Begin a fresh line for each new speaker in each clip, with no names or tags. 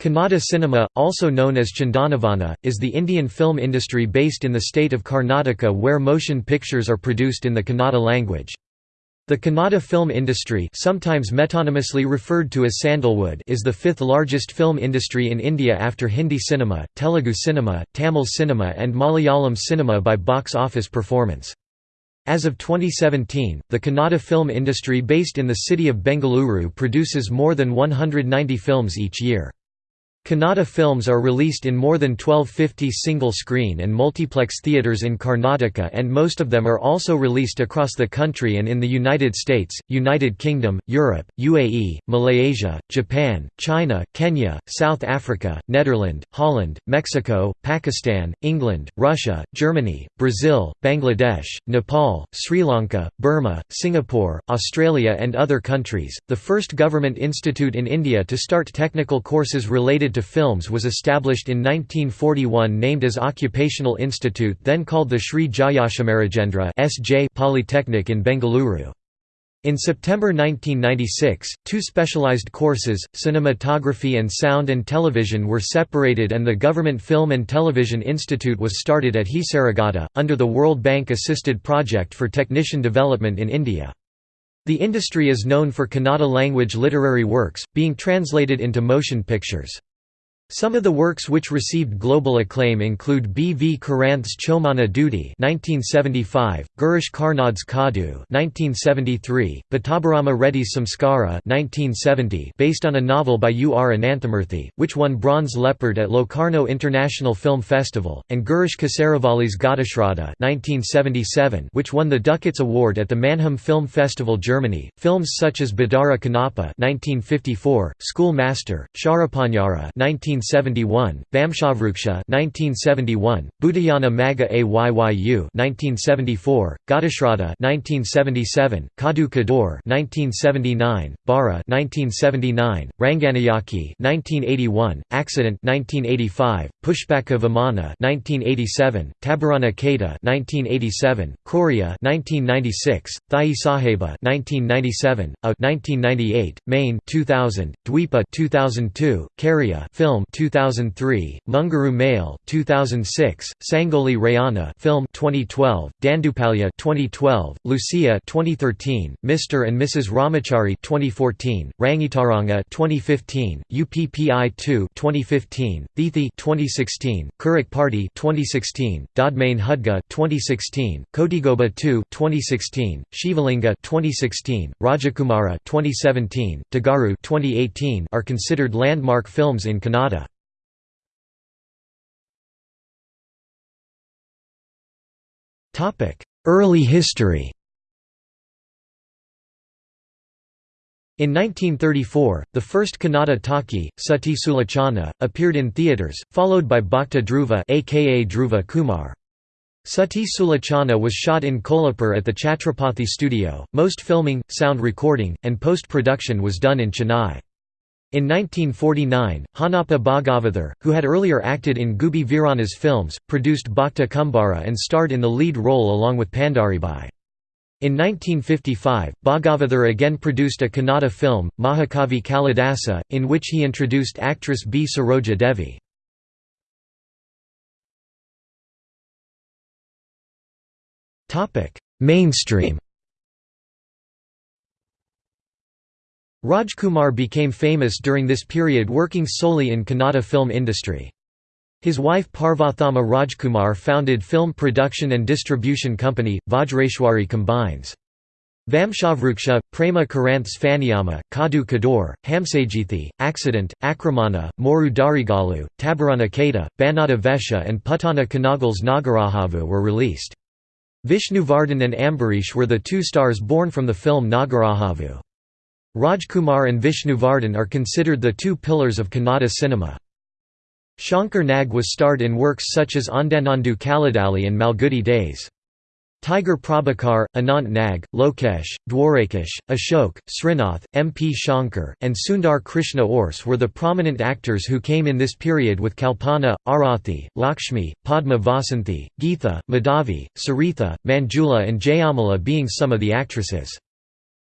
Kannada cinema, also known as Chandanavana, is the Indian film industry based in the state of Karnataka where motion pictures are produced in the Kannada language. The Kannada film industry sometimes metonymously referred to as Sandalwood is the fifth largest film industry in India after Hindi cinema, Telugu cinema, Tamil cinema and Malayalam cinema by box office performance. As of 2017, the Kannada film industry based in the city of Bengaluru produces more than 190 films each year. Kannada films are released in more than 1250 single-screen and multiplex theatres in Karnataka and most of them are also released across the country and in the United States, United Kingdom, Europe, UAE, Malaysia, Japan, China, Kenya, South Africa, Netherlands, Holland, Mexico, Pakistan, England, Russia, Germany, Brazil, Bangladesh, Nepal, Sri Lanka, Burma, Singapore, Australia and other countries. The first government institute in India to start technical courses related to films was established in 1941 named as Occupational Institute then called the Sri Jayachamarajendra Polytechnic in Bengaluru. In September 1996, two specialized courses, cinematography and sound and television were separated and the Government Film and Television Institute was started at Hesaraghatta, under the World Bank-assisted project for technician development in India. The industry is known for Kannada language literary works, being translated into motion pictures. Some of the works which received global acclaim include B. V. Karanth's Chomana Dudi (1975), Girish Karnad's Kadu (1973), Pattabhirama Reddy's Samskara (1970), based on a novel by U. R. Ananthamurthy, which won Bronze Leopard at Locarno International Film Festival, and Girish Kasaravalli's Ghatashraddha (1977), which won the Ducats Award at the Mannheim Film Festival, Germany. Films such as Bedara Kannappa (1954), School Master, Sharapanjara (19 1971, Vamshavruksha 1971, Bhootayyana Maga Ayyu 1974, Ghatashraddha 1977, Kadu Kador 1979, Bara 1979, Ranganayaki 1981, Accident 1985, Pushpaka Vimana 1987, Tabarana Kathe 1987, Kraurya 1996, Thai Saheba 1997, A 1998, Maine 2000, Dweepa 2002, Karya film 2003, Mungaru Male 2006, Sangoli Rayana film 2012, Dandupalya 2012, Lucia 2013, Mr. and Mrs. Ramachari 2014, Rangitaranga 2015, UPPI 2 2015, Thithi 2016, Kirik Party 2016, Doddmane Hudga 2016, Kotigobba 2 2016, Shivalinga 2016, Rajakumara 2017, Tagaru 2018 are considered landmark films in Kannada. Early history In 1934, the first Kannada talkie, Sati Sulochana, appeared in theatres, followed by Bhakta Dhruva aka Dhruva Kumar. Sati Sulochana was shot in Kolhapur at the Chhatrapati studio. Most filming, sound recording, and post-production was done in Chennai. In 1949, Honnappa Bhagavathar, who had earlier acted in Gubbi Veeranna's films, produced Bhakta Kumbhara and starred in the lead role along with Pandaribai. In 1955, Bhagavathar again produced a Kannada film, Mahakavi Kalidasa, in which he introduced actress B. Saroja Devi. Mainstream Rajkumar became famous during this period working solely in Kannada film industry. His wife Parvathamma Rajkumar founded film production and distribution company, Vajreshwari Combines. Vamshavruksha, Prema Karanth's Phaniyamma, Kadu Kador, Hamsageethe, Accident, Akramana, Moru Darigalu, Tabarana Kathe, Bannada Vesha and Puttanna Kanagal's Nagarahavu were released. Vishnuvardhan and Ambarish were the two stars born from the film Nagarahavu. Rajkumar and Vishnuvardhan are considered the two pillars of Kannada cinema. Shankar Nag was starred in works such as Ondanondu Kaladalli and Malgudi Days. Tiger Prabhakar, Anant Nag, Lokesh, Dwarakish, Ashok, Srinath, M. P. Shankar, and Sundar Krishna Urs were the prominent actors who came in this period with Kalpana, Arathi, Lakshmi, Padma Vasanthi, Geetha, Madhavi, Saritha, Manjula and Jayamala being some of the actresses.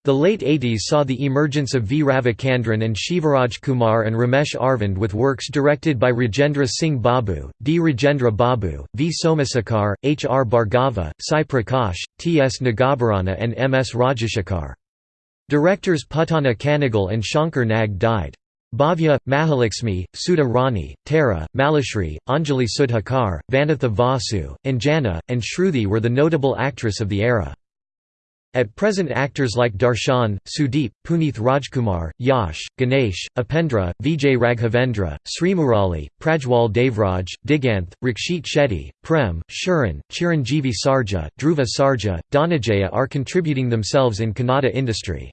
The late 80s saw the emergence of V. Ravichandran and Shivaraj Kumar and Ramesh Aravind with works directed by Rajendra Singh Babu, D. Rajendra Babu, V. Somashekhar, H. R. Bhargava, Sai Prakash, T. S. Nagabharana and M. S. Rajashekhar. Directors Puttanna Kanagal and Shankar Nag died. Bhavya, Mahalakshmi, Sudha Rani, Tara, Malashri, Anjali Sudhakar, Vanitha Vasu, Anjana, and Shruti were the notable actress of the era. At present actors like Darshan, Sudeep, Puneeth Rajkumar, Yash, Ganesh, Upendra, Vijay Raghavendra, Srimurali, Prajwal Devraj, Diganth, Rakshit Shetty, Prem, Sharan, Chiranjeevi Sarja, Dhruva Sarja, Dhananjaya are contributing themselves in Kannada industry.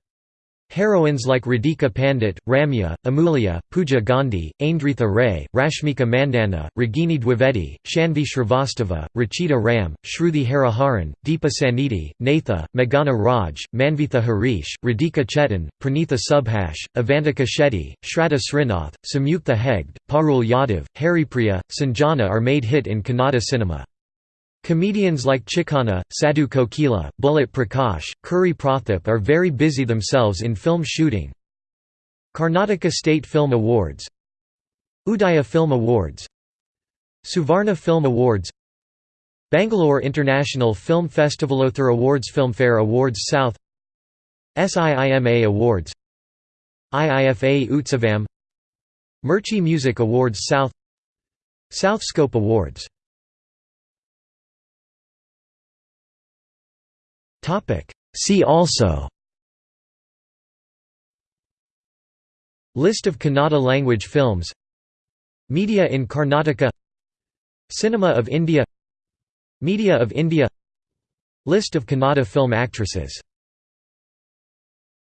Heroines like Radhika Pandit, Ramya, Amulya, Pooja Gandhi, Aindritha Ray, Rashmika Mandanna, Ragini Dwivedi, Shanvi Shrivastava, Rachita Ram, Shruti Hariharan, Deepa Sannidhi, Natha, Meghana Raj, Manvitha Harish, Radhika Chetan, Pranitha Subhash, Avantika Shetty, Shraddha Srinath, Samyukta Hegde, Parul Yadav, Haripriya, Sanjana are made hit in Kannada cinema. Comedians like Chikkanna, Sadhu Kokila, Bullet Prakash, Kuri Prathap are very busy themselves in film shooting. Karnataka State Film Awards Udaya Film Awards Suvarna Film Awards Bangalore International Film Festivalothar Awards Filmfare Awards South SIIMA Awards IIFA Utsavam Mirchi Music Awards South South Scope Awards See also. List of Kannada language films. Media in Karnataka. Cinema of India. Media of India. List of Kannada film actresses